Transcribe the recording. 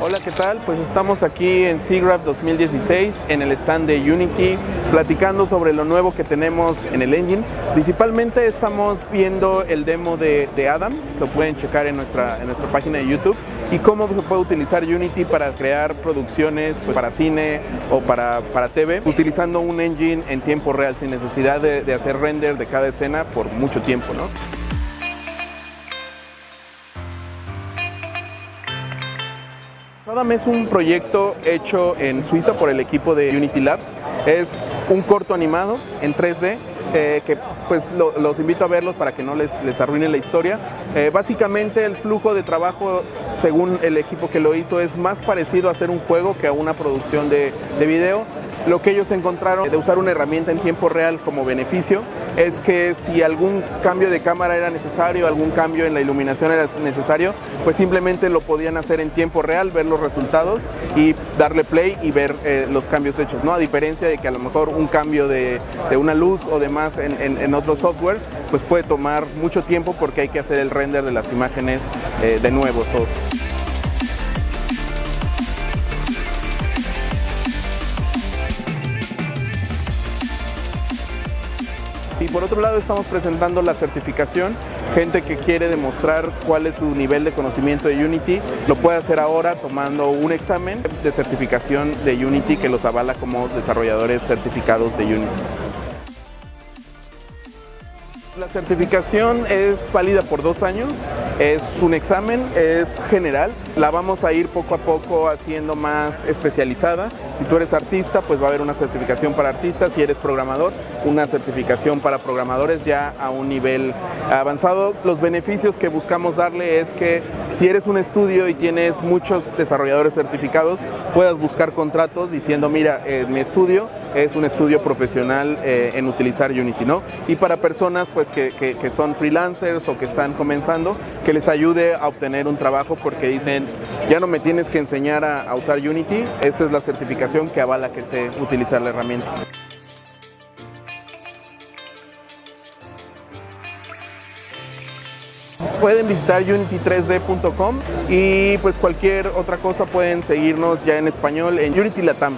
Hola, ¿qué tal? Pues estamos aquí en SIGGRAPH 2016 en el stand de Unity platicando sobre lo nuevo que tenemos en el engine. Principalmente estamos viendo el demo de, Adam, lo pueden checar en nuestra, en nuestra página de YouTube y cómo se puede utilizar Unity para crear producciones pues, para cine o para, para TV, utilizando un engine en tiempo real sin necesidad de, hacer render de cada escena por mucho tiempo. ¿no? Adam es un proyecto hecho en Suiza por el equipo de Unity Labs. Es un corto animado en 3D eh, que pues los invito a verlos para que no les, les arruine la historia. Eh, básicamente el flujo de trabajo, según el equipo que lo hizo, es más parecido a hacer un juego que a una producción de, de video. Lo que ellos encontraron de usar una herramienta en tiempo real como beneficio es que si algún cambio de cámara era necesario, algún cambio en la iluminación era necesario, pues simplemente lo podían hacer en tiempo real, ver los resultados y darle play y ver eh, los cambios hechos, ¿no? A diferencia de que a lo mejor un cambio de, una luz o demás en, en, otro software, pues puede tomar mucho tiempo porque hay que hacer el render de las imágenes eh, de nuevo todo. Y por otro lado estamos presentando la certificación, gente que quiere demostrar cuál es su nivel de conocimiento de Unity, lo puede hacer ahora tomando un examen de certificación de Unity que los avala como desarrolladores certificados de Unity. La certificación es válida por dos años, es un examen, es general, la vamos a ir poco a poco haciendo más especializada. Si tú eres artista, pues va a haber una certificación para artistas, si eres programador, una certificación para programadores ya a un nivel avanzado. Los beneficios que buscamos darle es que si eres un estudio y tienes muchos desarrolladores certificados, puedas buscar contratos diciendo, mira, eh, mi estudio es un estudio profesional eh, en utilizar Unity, ¿no? Y para personas, pues que, son freelancers o que están comenzando, que les ayude a obtener un trabajo porque dicen, ya no me tienes que enseñar a, usar Unity, esta es la certificación que avala que sé utilizar la herramienta. pueden visitar unity3d.com y pues cualquier otra cosa pueden seguirnos ya en español en Unity Latam.